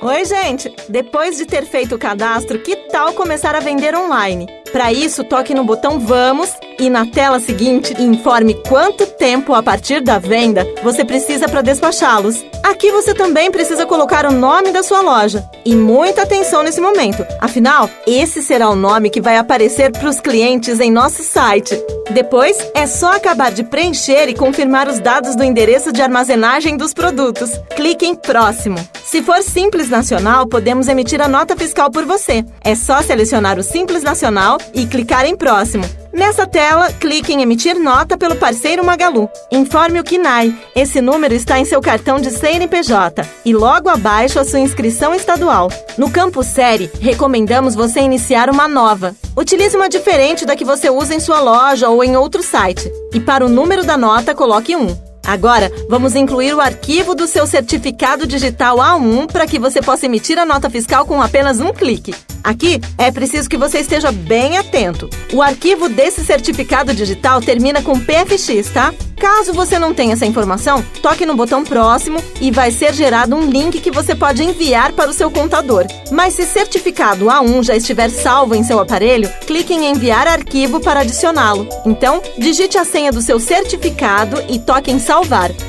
Oi, gente! Depois de ter feito o cadastro, que tal começar a vender online? Para isso, toque no botão Vamos e na tela seguinte informe quanto tempo a partir da venda você precisa para despachá-los. Aqui você também precisa colocar o nome da sua loja. E muita atenção nesse momento, afinal, esse será o nome que vai aparecer para os clientes em nosso site. Depois, é só acabar de preencher e confirmar os dados do endereço de armazenagem dos produtos. Clique em Próximo. Se for Simples Nacional, podemos emitir a nota fiscal por você. É só selecionar o Simples Nacional e clicar em Próximo. Nessa tela, clique em emitir nota pelo parceiro Magalu. Informe o KINAI. Esse número está em seu cartão de CNPJ e logo abaixo a sua inscrição estadual. No campo Série, recomendamos você iniciar uma nova. Utilize uma diferente da que você usa em sua loja ou em outro site. E para o número da nota, coloque 1. Agora, vamos incluir o arquivo do seu certificado digital A1 para que você possa emitir a nota fiscal com apenas um clique. Aqui é preciso que você esteja bem atento. O arquivo desse certificado digital termina com PFX, tá? Caso você não tenha essa informação, toque no botão próximo e vai ser gerado um link que você pode enviar para o seu contador. Mas se certificado A1 já estiver salvo em seu aparelho, clique em enviar arquivo para adicioná-lo. Então, digite a senha do seu certificado e toque em salvar.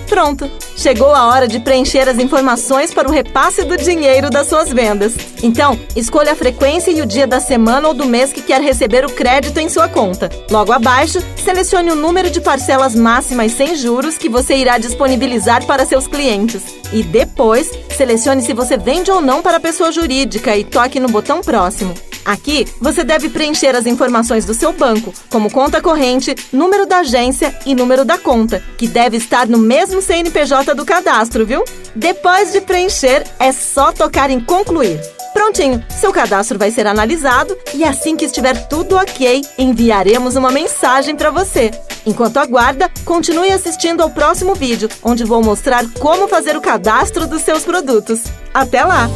Pronto! Chegou a hora de preencher as informações para o repasse do dinheiro das suas vendas. Então, escolha a frequência e o dia da semana ou do mês que quer receber o crédito em sua conta. Logo abaixo, selecione o número de parcelas máximas sem juros que você irá disponibilizar para seus clientes. E depois, selecione se você vende ou não para pessoa jurídica e toque no botão próximo. Aqui, você deve preencher as informações do seu banco, como conta corrente, número da agência e número da conta, que deve estar no mesmo CNPJ do cadastro, viu? Depois de preencher, é só tocar em concluir. Prontinho, seu cadastro vai ser analisado e assim que estiver tudo ok, enviaremos uma mensagem para você. Enquanto aguarda, continue assistindo ao próximo vídeo, onde vou mostrar como fazer o cadastro dos seus produtos. Até lá!